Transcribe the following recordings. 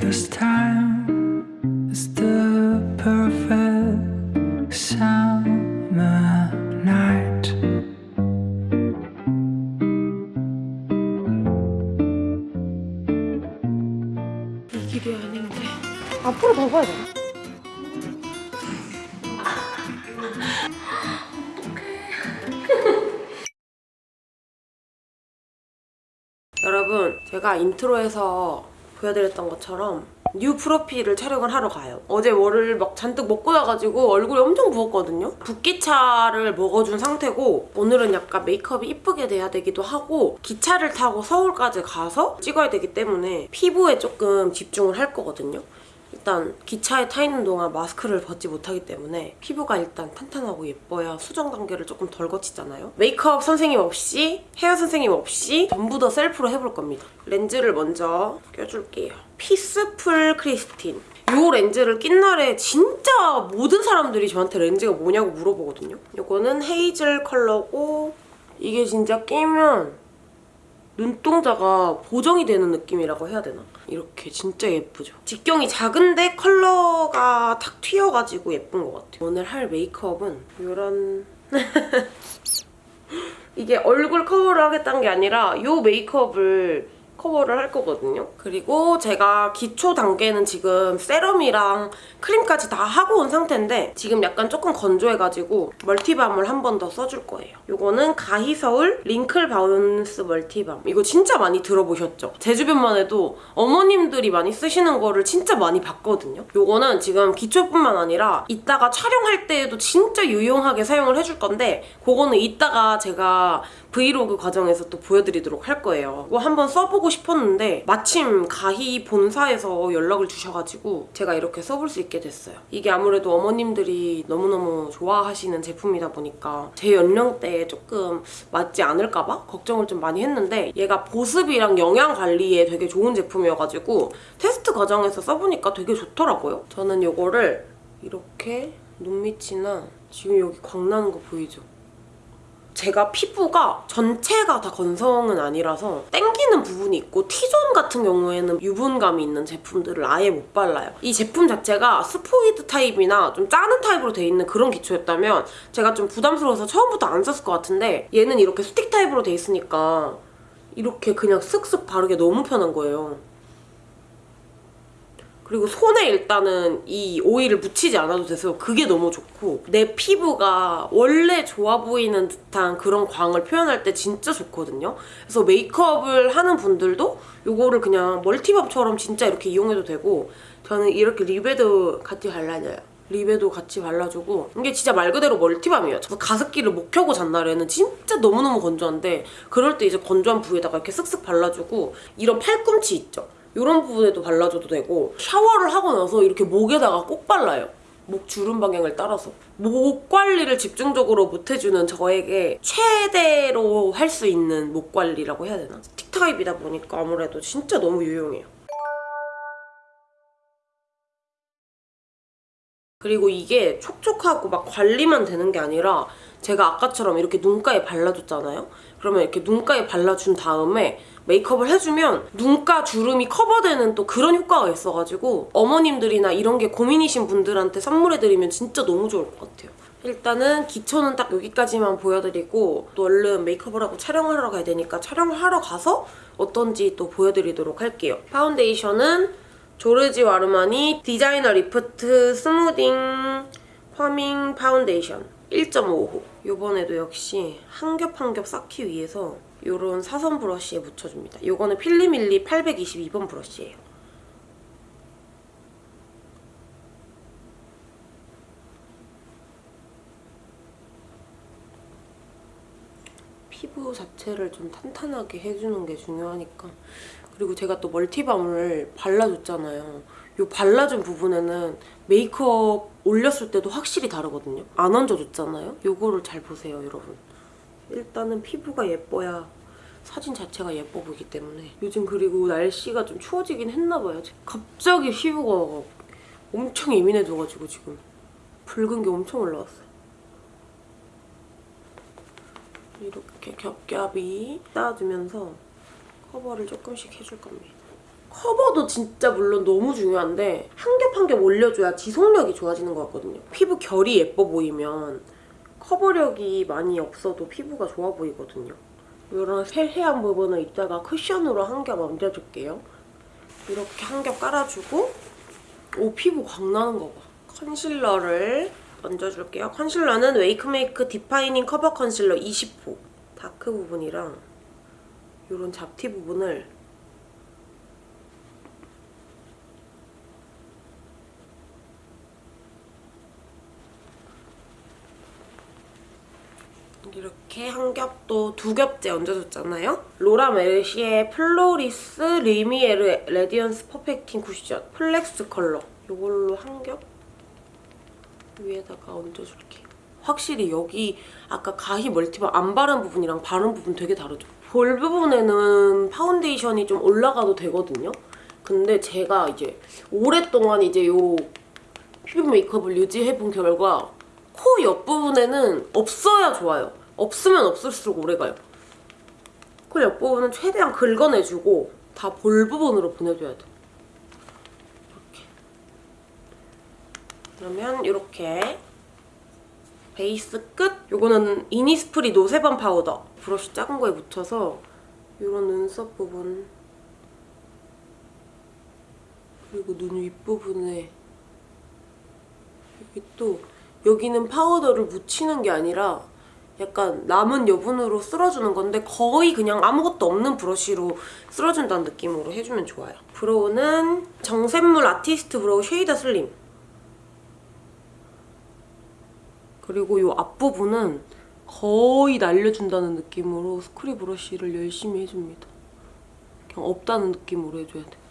This time is the perfect summer night. 이 길이 아닌데 앞으로 더 가야 되나? 여러분 제가 인트로에서 보여드렸던 것처럼 new 프로필을 촬영을 하러 가요. 어제 뭐를 막 잔뜩 먹고 나가지고 얼굴이 엄청 부었거든요. 붓기차를 먹어준 상태고 오늘은 약간 메이크업이 이쁘게 돼야 되기도 하고 기차를 타고 서울까지 가서 찍어야 되기 때문에 피부에 조금 집중을 할 거거든요. 일단 기차에 타 있는 동안 마스크를 벗지 못하기 때문에 피부가 일단 탄탄하고 예뻐야 수정 단계를 조금 덜 거치잖아요. 메이크업 선생님 없이 헤어 선생님 없이 전부 다 셀프로 해볼 겁니다. 렌즈를 먼저 껴줄게요. 피스풀 크리스틴. 이 렌즈를 낀 날에 진짜 모든 사람들이 저한테 렌즈가 뭐냐고 물어보거든요. 이거는 헤이즐 컬러고 이게 진짜 끼면 눈동자가 보정이 되는 느낌이라고 해야 되나? 이렇게 진짜 예쁘죠? 직경이 작은데 컬러가 탁 튀어가지고 예쁜 것 같아요. 오늘 할 메이크업은 이런... 이게 얼굴 커버를 하겠다는 게 아니라 이 메이크업을 커버를 할 거거든요. 그리고 제가 기초 단계는 지금 세럼이랑 크림까지 다 하고 온 상태인데 지금 약간 조금 건조해가지고 멀티밤을 한 번 더 써줄 거예요. 이거는 가히서울 링클 바운스 멀티밤. 이거 진짜 많이 들어보셨죠? 제 주변만 해도 어머님들이 많이 쓰시는 거를 진짜 많이 봤거든요. 이거는 지금 기초뿐만 아니라 이따가 촬영할 때에도 진짜 유용하게 사용을 해줄 건데 그거는 이따가 제가 브이로그 과정에서 또 보여드리도록 할 거예요. 이거 한번 써보고 싶었는데 마침 가히 본사에서 연락을 주셔가지고 제가 이렇게 써볼 수 있게 됐어요. 이게 아무래도 어머님들이 너무너무 좋아하시는 제품이다 보니까 제 연령대에 조금 맞지 않을까 봐 걱정을 좀 많이 했는데 얘가 보습이랑 영양 관리에 되게 좋은 제품이어가지고 테스트 과정에서 써보니까 되게 좋더라고요. 저는 이거를 이렇게 눈밑이나 지금 여기 광 나는 거 보이죠? 제가 피부가 전체가 다 건성은 아니라서 땡기는 부분이 있고 T존 같은 경우에는 유분감이 있는 제품들을 아예 못 발라요. 이 제품 자체가 스포이드 타입이나 좀 짜는 타입으로 돼 있는 그런 기초였다면 제가 좀 부담스러워서 처음부터 안 썼을 것 같은데 얘는 이렇게 스틱 타입으로 돼 있으니까 이렇게 그냥 쓱쓱 바르기 너무 편한 거예요. 그리고 손에 일단은 이 오일을 묻히지 않아도 돼서 그게 너무 좋고 내 피부가 원래 좋아 보이는 듯한 그런 광을 표현할 때 진짜 좋거든요. 그래서 메이크업을 하는 분들도 이거를 그냥 멀티밥처럼 진짜 이렇게 이용해도 되고 저는 이렇게 립에도 같이 발라줘요. 립에도 같이 발라주고 이게 진짜 말 그대로 멀티밤이에요. 저 가습기를 못 켜고 잔 날에는 진짜 너무너무 건조한데 그럴 때 이제 건조한 부위에다가 이렇게 쓱쓱 발라주고 이런 팔꿈치 있죠? 이런 부분에도 발라줘도 되고 샤워를 하고 나서 이렇게 목에다가 꼭 발라요. 목 주름 방향을 따라서 목 관리를 집중적으로 못 해주는 저에게 최대로 할 수 있는 목 관리라고 해야 되나? 스틱 타입이다 보니까 아무래도 진짜 너무 유용해요. 그리고 이게 촉촉하고 막 관리만 되는 게 아니라 제가 아까처럼 이렇게 눈가에 발라줬잖아요? 그러면 이렇게 눈가에 발라준 다음에 메이크업을 해주면 눈가 주름이 커버되는 또 그런 효과가 있어가지고 어머님들이나 이런 게 고민이신 분들한테 선물해드리면 진짜 너무 좋을 것 같아요. 일단은 기초는 딱 여기까지만 보여드리고 또 얼른 메이크업을 하고 촬영을 하러 가야 되니까 촬영을 하러 가서 어떤지 또 보여드리도록 할게요. 파운데이션은 조르지오 아르마니 디자이너 리프트 스무딩 퍼밍 파운데이션 1.5호 이번에도 역시 한 겹 한 겹 쌓기 위해서 이런 사선 브러쉬에 묻혀줍니다. 이거는 필리밀리 822번 브러쉬예요. 피부 자체를 좀 탄탄하게 해주는 게 중요하니까 그리고 제가 또 멀티밤을 발라줬잖아요. 이 발라준 부분에는 메이크업 올렸을 때도 확실히 다르거든요. 안 얹어줬잖아요. 이거를 잘 보세요, 여러분. 일단은 피부가 예뻐야 사진 자체가 예뻐 보이기 때문에 요즘 그리고 날씨가 좀 추워지긴 했나 봐요. 갑자기 피부가 엄청 예민해져가지고 지금 붉은 게 엄청 올라왔어요. 이렇게 겹겹이 따주면서 커버를 조금씩 해줄 겁니다. 커버도 진짜 물론 너무 중요한데 한 겹 한 겹 올려줘야 지속력이 좋아지는 것 같거든요. 피부 결이 예뻐 보이면 커버력이 많이 없어도 피부가 좋아 보이거든요. 이런 세세한 부분을 이따가 쿠션으로 한 겹 얹어줄게요. 이렇게 한 겹 깔아주고 오 피부 광나는 거 봐. 컨실러를 얹어줄게요. 컨실러는 웨이크메이크 디파이닝 커버 컨실러 20호 다크 부분이랑 이런 잡티 부분을 이렇게 한 겹도 두 겹째 얹어줬잖아요. 로라 메르시에 플로리스 루미에르 레디언스 퍼펙팅 쿠션 플렉스 컬러 이걸로 한 겹 위에다가 얹어줄게요. 확실히 여기 아까 가히 multi balm 안 바른 부분이랑 바른 부분 되게 다르죠? 볼 부분에는 파운데이션이 좀 올라가도 되거든요? 근데 제가 이제 오랫동안 이제 요 피부 메이크업을 유지해본 결과 코 옆부분에는 없어야 좋아요. 없으면 없을수록 오래 가요. 코 옆부분은 최대한 긁어내주고 다 볼 부분으로 보내줘야 돼. 이렇게. 그러면 이렇게 베이스 끝! 요거는 이니스프리 No Sebum 파우더. 브러쉬 작은 거에 묻혀서 이런 눈썹 부분 그리고 눈 윗부분에 여기 또 여기는 파우더를 묻히는 게 아니라 약간 남은 여분으로 쓸어주는 건데 거의 그냥 아무것도 없는 브러쉬로 쓸어준다는 느낌으로 해주면 좋아요. brow는 정샘물 Artist Brow Shader Slim 그리고 이 앞부분은 거의 날려준다는 느낌으로 스크리 브러쉬를 열심히 해줍니다. 그냥 없다는 느낌으로 해줘야 돼.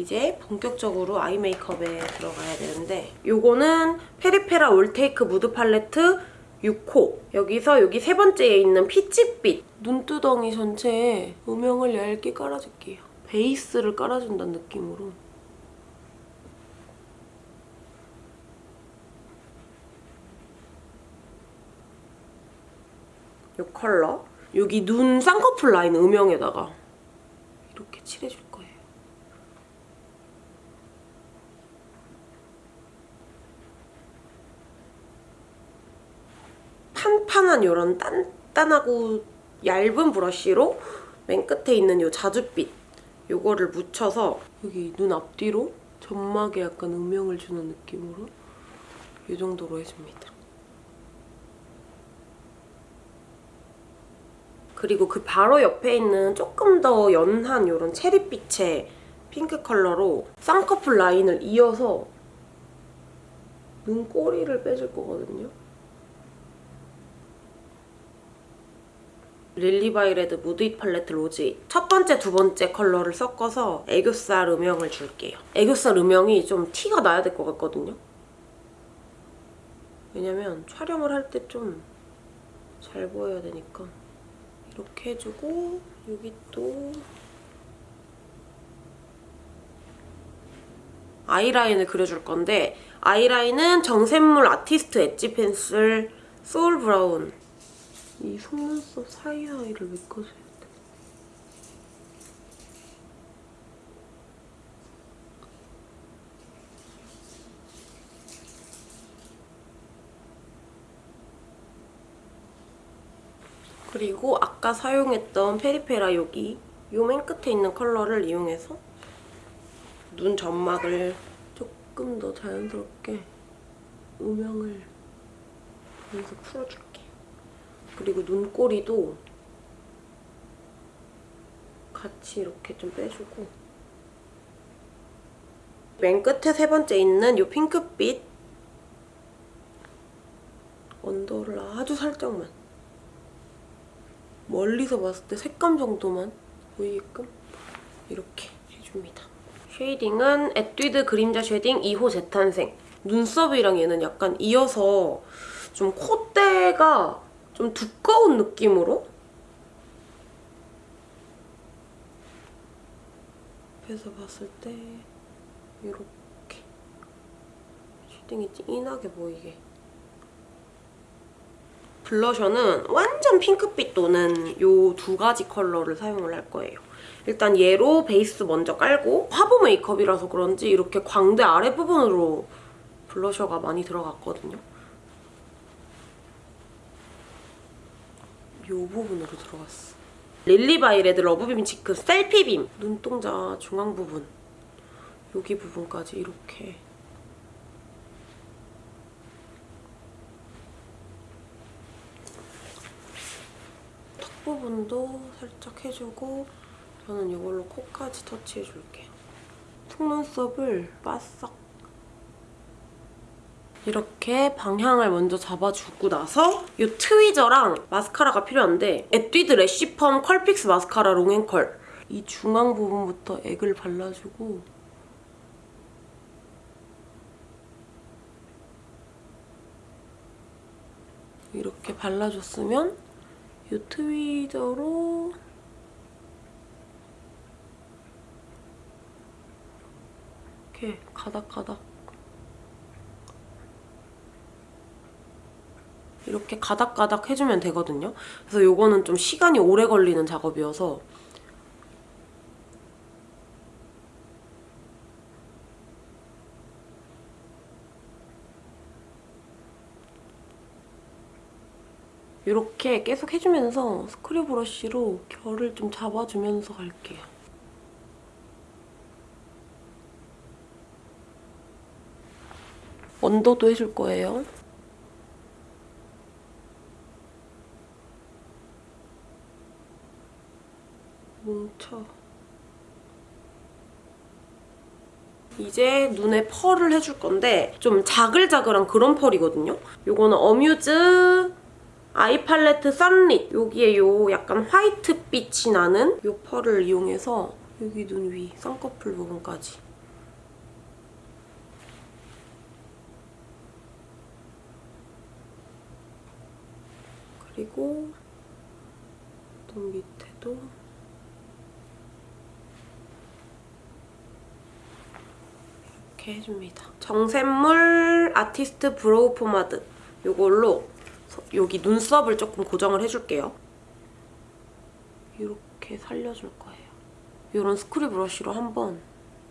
이제 본격적으로 eye 메이크업에 들어가야 되는데 요거는 페리페라 All Take Mood 팔레트 6호 여기서 여기 세 번째에 있는 peach빛 눈두덩이 전체에 음영을 얇게 깔아줄게요. 베이스를 깔아준다는 느낌으로 이 컬러 여기 눈 쌍꺼풀 라인 음영에다가 이렇게 칠해줄 거예요. 판판한 이런 단단하고 얇은 브러쉬로 맨 끝에 있는 이 자줏빛 이거를 묻혀서 여기 눈 앞뒤로 점막에 약간 음영을 주는 느낌으로 이 정도로 해줍니다. 그리고 그 바로 옆에 있는 조금 더 연한 이런 체리빛의 핑크 컬러로 쌍꺼풀 라인을 이어서 눈꼬리를 빼줄 거거든요. 릴리바이레드 Mood It 팔레트 Rosy 첫 번째, 두 번째 컬러를 섞어서 애교살 음영을 줄게요. 애교살 음영이 좀 티가 나야 될 것 같거든요. 왜냐면 촬영을 할 때 좀 잘 보여야 되니까 이렇게 해주고 여기 또 아이라인을 그려줄 건데 아이라인은 정샘물 아티스트 엣지 펜슬 소울 브라운 이 속눈썹 사이사이를 메꿔줘야 돼. 그리고 아까 사용했던 페리페라 여기 요 맨 끝에 있는 컬러를 이용해서 눈 점막을 조금 더 자연스럽게 음영을 여기서 풀어줄게. 그리고 눈꼬리도 같이 이렇게 좀 빼주고 맨 끝에 세 번째 있는 이 핑크빛 under를 아주 살짝만 멀리서 봤을 때 색감 정도만 보이게끔 이렇게 해줍니다. shading은 에뛰드 그림자 shading 2호 재탄생 눈썹이랑 얘는 약간 이어서 좀 콧대가 좀 두꺼운 느낌으로 옆에서 봤을 때 이렇게 shading이 진하게 보이게 블러셔는 완전 핑크빛 도는 요 두 가지 컬러를 사용을 할 거예요. 일단 얘로 베이스 먼저 깔고 화보 메이크업이라서 그런지 이렇게 광대 아랫부분으로 블러셔가 많이 들어갔거든요. 요 부분으로 들어갔어. 릴리바이레드 Love Beam Cheek Selfie Beam 눈동자 중앙 부분 여기 부분까지 이렇게 턱 부분도 살짝 해주고 저는 이걸로 코까지 터치해줄게요. 속눈썹을 바싹 이렇게 방향을 먼저 잡아주고 나서 이 tweezer랑 마스카라가 필요한데 에뛰드 래쉬펌 컬픽스 마스카라 롱앤컬. 이 중앙 부분부터 액을 발라주고 이렇게 발라줬으면 이 트위저로 이렇게 가닥가닥 이렇게 가닥가닥 해주면 되거든요. 그래서 요거는 좀 시간이 오래 걸리는 작업이어서 이렇게 계속 해주면서 스크류 브러쉬로 결을 좀 잡아주면서 갈게요. 언더도 해줄 거예요. 쳐. 이제 눈에 펄을 해줄 건데 좀 자글자글한 그런 펄이거든요. 요거는 어뮤즈 아이 팔레트 썬릿 여기에 요 약간 화이트 빛이 나는 요 펄을 이용해서 여기 눈 위 쌍꺼풀 부분까지 그리고 눈 밑에도 이렇게 해줍니다. 정샘물 Artist Brow Pomade 이걸로 여기 눈썹을 조금 고정을 해줄게요. 이렇게 살려줄 거예요. 이런 스크류 브러쉬로 한 번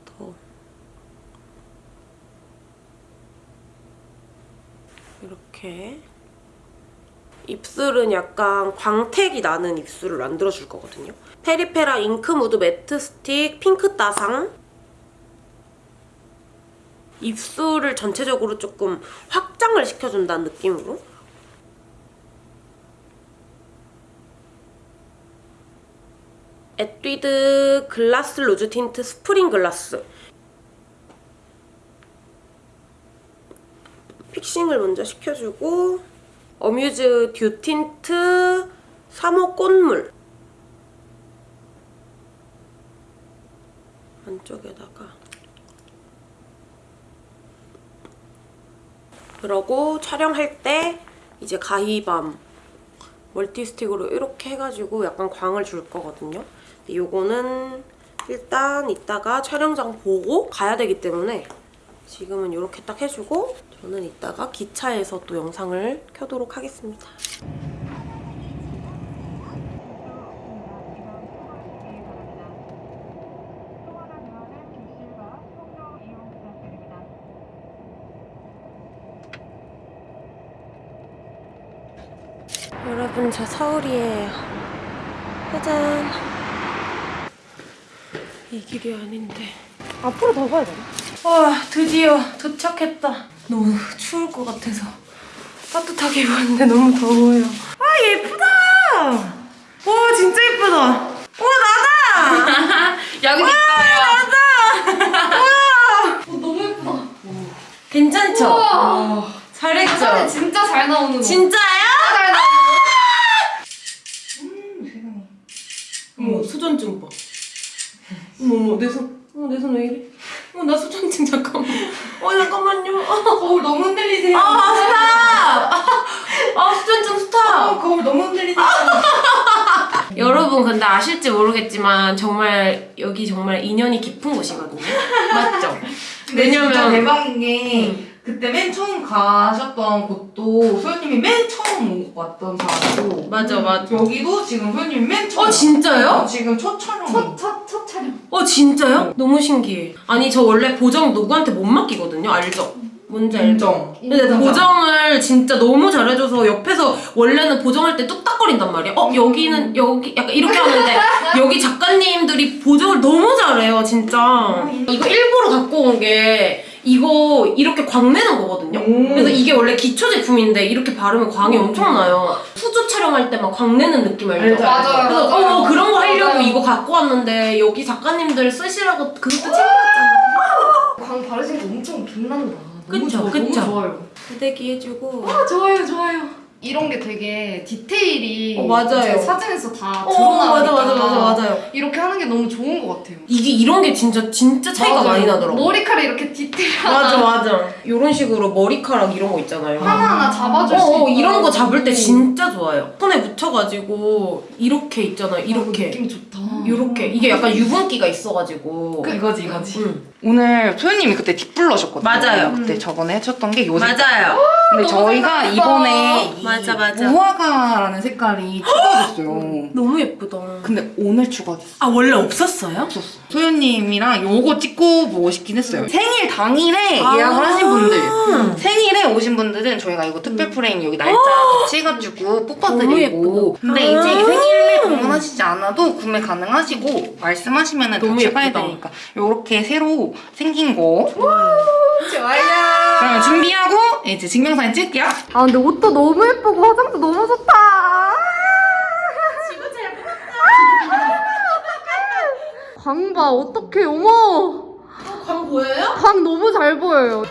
더 이렇게 입술은 약간 광택이 나는 입술을 만들어줄 거거든요. 페리페라 Ink Mood Matte Stick 핑크 따상 입술을 전체적으로 조금 확장을 시켜준다는 느낌으로? 에뛰드 Glass Rouge Tint Spring Glass. fixing을 먼저 시켜주고 어뮤즈 Dew Tint 3호 꽃물. 안쪽에다가 그러고 촬영할 때 이제 가히 balm multi stick으로 이렇게 해가지고 약간 광을 줄 거거든요. 요거는 일단 이따가 촬영장 보고 가야 되기 때문에 지금은 이렇게 딱 해주고 저는 이따가 기차에서 또 영상을 켜도록 하겠습니다. 여러분 저 서울이에요. 짜잔. 이 길이 아닌데. 앞으로 더 가야 되나? 와 드디어 도착했다. 너무 추울 것 같아서 따뜻하게 입었는데 너무 더워요. 아 예쁘다. 와 진짜 예쁘다. 와 나다. 여기 와 있어요. 나다. 와 너무 예쁘다. 괜찮죠? 우와. 잘했죠? 사진 진짜 잘 나오는 거. 진짜요? 잘 나오는 거. 음, 세상에. 어머 수전증 봐. 어머 어머 내 손. 어머 내 손 왜 이래? 어나 수전증 잠깐만. 어 잠깐만요. 거울 너무 흔들리세요. 아 stop. 아 수전증 stop. 거울 너무 흔들리세요. 여러분 근데 아실지 모르겠지만 정말 여기 정말 인연이 깊은 곳이거든요. 맞죠? 근데 진짜 왜냐면 대박인 게. 그 그때 맨 처음 가셨던 곳도 소연님이 맨 처음 왔던 자리고 맞아, 맞아. 여기도 지금 소연님이 맨 처음 어, 진짜요? 어, 지금 첫 촬영 첫, 첫, 첫 촬영. 어 진짜요? 너무 신기해. 아니 저 원래 보정 누구한테 못 맡기거든요. 알죠? 뭔지 알죠? 인정 근데 인정. 보정을 진짜 너무 잘해줘서 옆에서 원래는 보정할 때 뚝딱거린단 말이야. 어 여기는 여기 약간 이렇게 하는데 여기 작가님들이 보정을 너무 잘해요 진짜. 이거 일부러 갖고 온게 이거 이렇게 광내는 거거든요. 오. 그래서 이게 원래 기초 제품인데 이렇게 바르면 광이 엄청 나요. 수조 촬영할 때 막 광내는 느낌 알죠? 알죠. 맞아요. 그래서 맞아요. 어 그런 거 하려고 맞아요. 이거 갖고 왔는데 여기 작가님들 쓰시라고 그것도 챙겨왔잖아. 광 바르신 거 엄청 빛난다. 너무 그쵸, 좋아요. 그쵸. 너무 좋아요. 부대기 해주고. 아, 좋아요, 좋아요. 이런 게 되게 디테일이 어, 맞아요. 사진에서 다 어 드러나니까 맞아 맞아 맞아 맞아요. 이렇게 하는 게 너무 좋은 것 같아요. 이게 이런 게 진짜 진짜 차이가 맞아요. 많이 나더라고. 머리카락 이렇게 디테일하다. 맞아 맞아. 이런 식으로 머리카락 이런 거 있잖아요. 하나하나 잡아줄 어, 수 어, 있고. 이런 거 잡을 때 진짜 좋아요. 손에 묻혀가지고 이렇게 있잖아요. 이렇게. 느낌 좋다. 이렇게 이게 약간 유분기가 있어가지고. 그, 이거지 이거지 응. 오늘 소연님이 그때 딥블러셨거든요 맞아요. 그때 저번에 해줬던 게 요새 맞아요. 근데 저희가. 이번에 이 맞아, 맞아. 무화과라는 색깔이 추가됐어요 너무 예쁘다. 근데 오늘 추가됐어 아 원래 없었어요? 없었어. 소연님이랑 요거 찍고 보고 싶긴 했어요. 생일 당일에 아. 예약을 하신 분들, 생일에 오신 분들은 저희가 이거 특별 프레임 여기 날짜 같이 해가지고 뽑아드리고. 예쁘다. 근데 아. 이제 생일에 방문하시지 않아도 구매 가능하시고 말씀하시면 다 너무 추가해 예쁘다. 드리니까 요렇게 새로 생긴 거. 좋아요. 그러면 준비하고 이제 증명사진 찍을게요. 아 근데 옷도 너무 예쁘고 화장도 너무 좋다. 광봐 어떡해 어머 광 보여요? 광 너무 잘 보여요.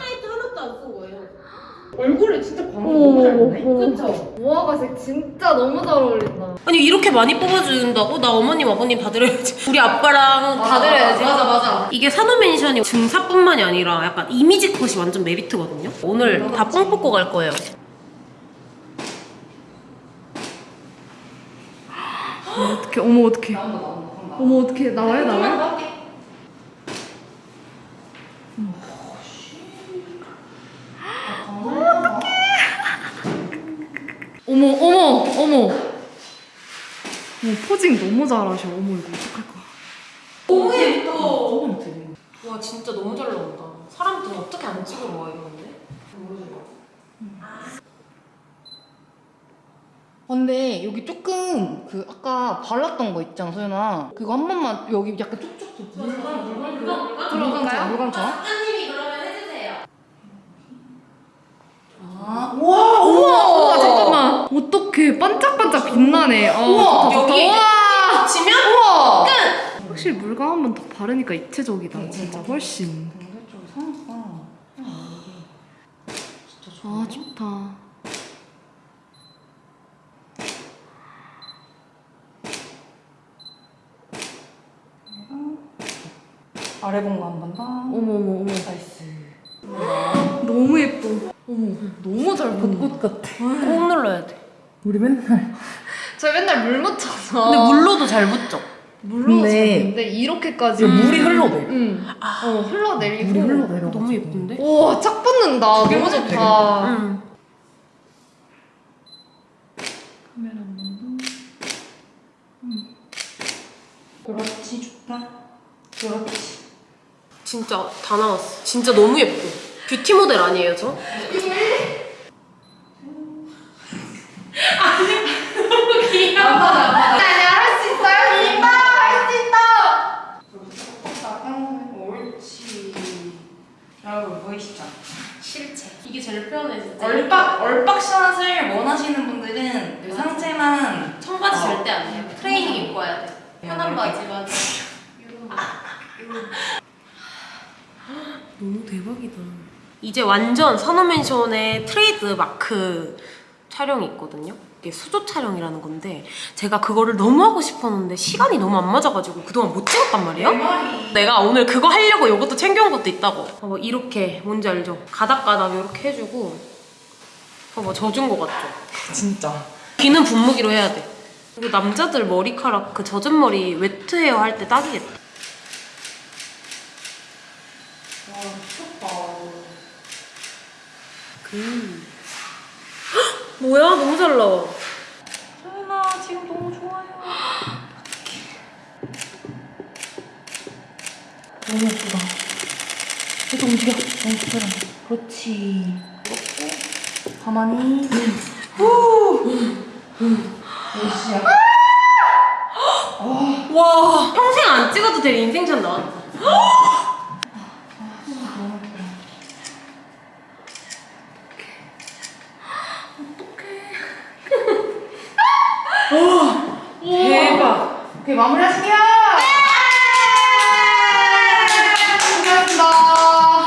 하나도 안쓴 거예요. 얼굴에 진짜 광 오, 그쵸? 무화과색 진짜 너무 잘 어울린다. 아니 이렇게 많이 뽑아준다고? 나 어머님 아버님 다 드려야지 우리 아빠랑 다 드려야지 맞아 맞아. 이게 산호멘션이 증사뿐만이 아니라 약간 이미지 컷이 완전 메리트거든요 오늘 다뽕 뽑고 갈 거예요 어떡해 어머 어떡해. 어머 어떡해 나와요 나와요? 어머 어머 어머. 어머 포징 너무 잘하셔. 어머 이거 어떡할 거야. 너무 예뻐 와 진짜 너무 잘 나온다 사람들 어떻게 안 찍으러 와 이러는데? 근데 여기 조금 그 아까 발랐던 거 있잖아 소연아. 그거 한 번만 여기 약간 쪽쪽쪽. 물감처럼 물감처럼. 작가님이 그러면 해주세요 아, 와, 우와. 어떡해 반짝반짝 빛나네. 아, 우와, 좋다. 여기 우와. 지면 우와. 확실히 물감 한번 더 바르니까 입체적이다. 진짜 훨씬. 반대쪽에 사니까. 아 좋다. 아래 본거 한번 더. 어머 어머 어머. Nice. 너무 예뻐. 어머 너무 잘 벚꽃 같아. 꼭 눌러야 돼 우리 맨날. 저 맨날 물 묻혀서. 근데 물로도 잘 붙죠? 물로 근데 근데 이렇게까지. 이거 물이 흘러내. 응. 어 흘러내리고. 물이 흘러내려. 너무 예쁜데? 우와 쫙 붙는다. 너무 좋다. 응 카메라 한번 더. 그렇지 좋다. 그렇지. 진짜 다 나왔어 진짜 너무 예뻐 뷰티 모델 아니에요 저? 할수 있어요. 이봐 할수 있다. 옳지. 여러분 보이시죠? 실체 이게 제일 편해 진짜 얼빡 얼빡샷을 원하시는 분들은 이 상체만 청바지 어. 절대 안 돼요 트레이닝 입고 와야 돼 편한 바지 맞아 너무 대박이다 이제 완전 산호맨션의 트레이드 마크 촬영이 있거든요 이게 수조 촬영이라는 건데 제가 그거를 너무 하고 싶었는데 시간이 너무 안 맞아가지고 그동안 못 찍었단 말이에요 내가 오늘 그거 하려고 이것도 챙겨온 것도 있다고 봐봐 이렇게 뭔지 알죠? 가닥가닥 이렇게 해주고 봐봐 져준 거 같죠? 진짜. 귀는 분무기로 해야 돼. 그리고 남자들 머리카락 그 젖은 머리 웨트 헤어 할 때 딱이겠다. 뭐야? 너무 잘 나와. 소연아 지금 너무 좋아요. 너무 예쁘다. 계속 움직여. 너무 예쁘다. 그렇지. 그렇고 가만히. 열시야. 와 평생 안 찍어도 될 인생샷 나왔다. 대박. 오케이 마무리하시면.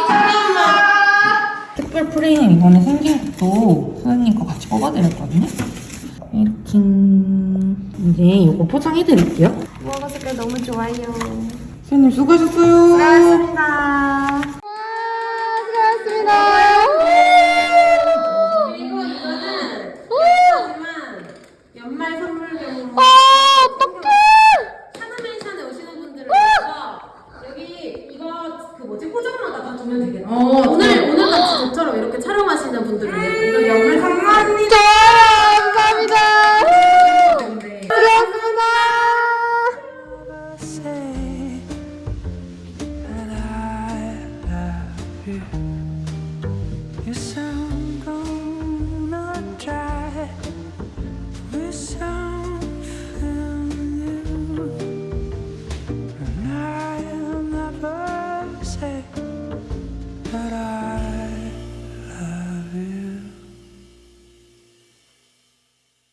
수고하셨습니다. 특별 프레임 이번에 생긴 것도 선생님 거 같이 뽑아드렸거든요. 이렇게 이제 이거 포장해드릴게요. 무화과 색깔 너무 좋아요. 선생님 수고하셨어요. 수고하셨습니다. 그리고 이거는 하지만 연말 선물용으로 어떡해 하나맨션에 오시는 분들을 위해서 여기 두면 되겠다 오늘 오늘